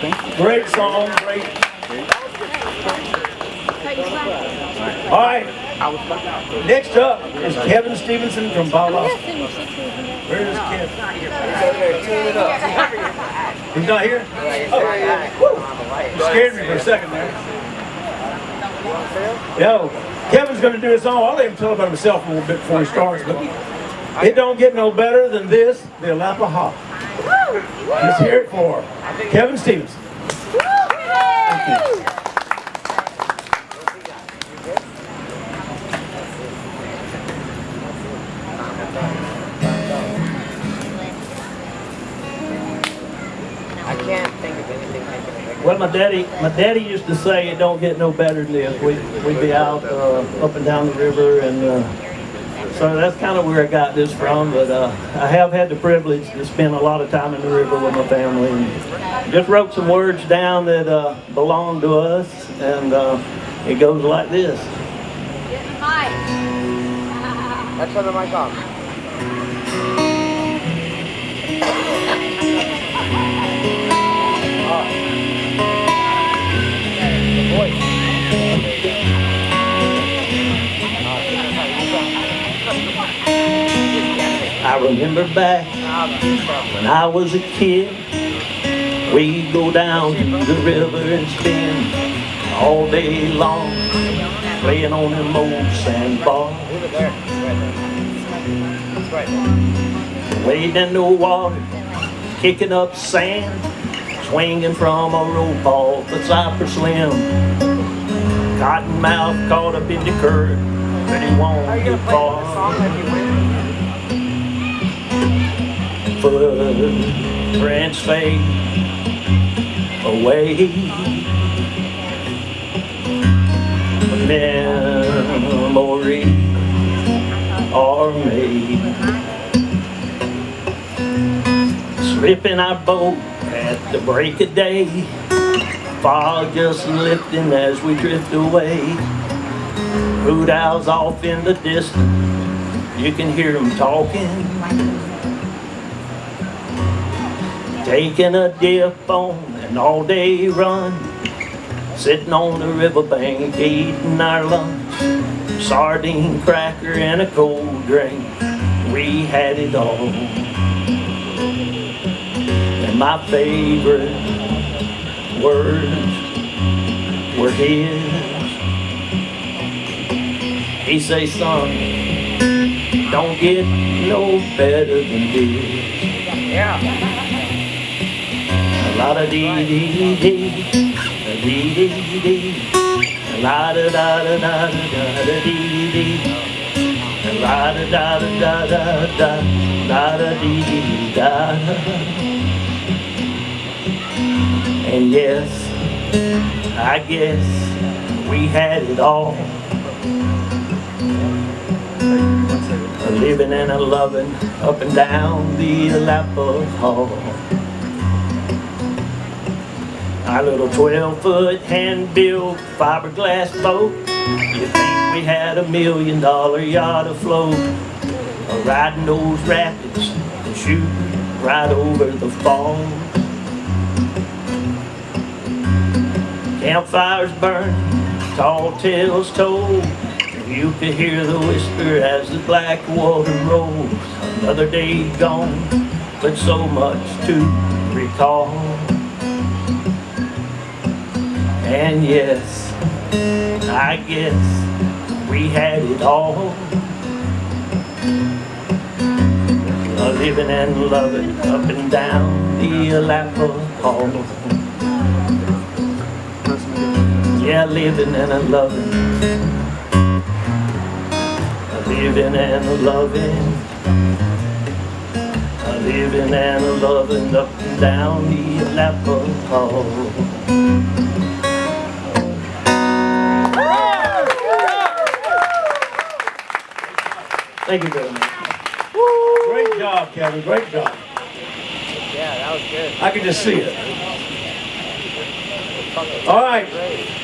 Great song, great. All right. Next up is Kevin Stevenson from Bala. Where is Kevin? He's not here? Oh, you scared me for a second there. Yo, Kevin's going to do his song. I'll let him tell about himself a little bit before he starts, but it don't get no better than this, the Alapaha. Hear it for Kevin it Well, my daddy, my daddy used to say it don't get no better than this. We'd, we'd be out uh, up and down the river, and uh, so that's kind of where I got this from. But uh, I have had the privilege to spend a lot of time in the river with my family. And just wrote some words down that uh, belong to us, and uh, it goes like this. Let's turn the mic off. I remember back when I was a kid, we'd go down to the river and spend all day long playing on them old sandbars. Leave it there. It's right there. It's right there. Wade in the water, kicking up sand, swinging from a rope off the cypress limb. Cottonmouth caught up in the current, but he won't get gonna play this far. Footprints fade away. Memories are made. Slipping our boat at the break of day. Fog just lifting as we drift away. Hoot owls off in the distance. You can hear them talking. Taking a dip on an all-day run. Sitting on the riverbank eating our lunch. Sardine cracker and a cold drink. We had it all. And my favorite words were his. He say, son, don't get no better than this. Yeah. La da dee dee dee dee, dee dee dee. La da da da da da da dee dee. La da da da da da da, la da dee dee da. And yes, I guess we had it all. Living and a loving up and down the Alapo Hall. Our little 12 foot hand built fiberglass boat. You think we had a million dollar yacht afloat? Or riding those rapids and shooting right over the falls. Campfires burning, tall tales told. You could hear the whisper as the black water rolls. Another day gone, but so much to recall. And yes, I guess we had it all. A living and loving up and down the Alapa Hall. Yeah, living and a loving. A living and a loving. Living and a loving up and down the Alapa Hall. Thank you very much. Great job, Kevin. Great job. Yeah, that was good. I can just see it. All right. Great.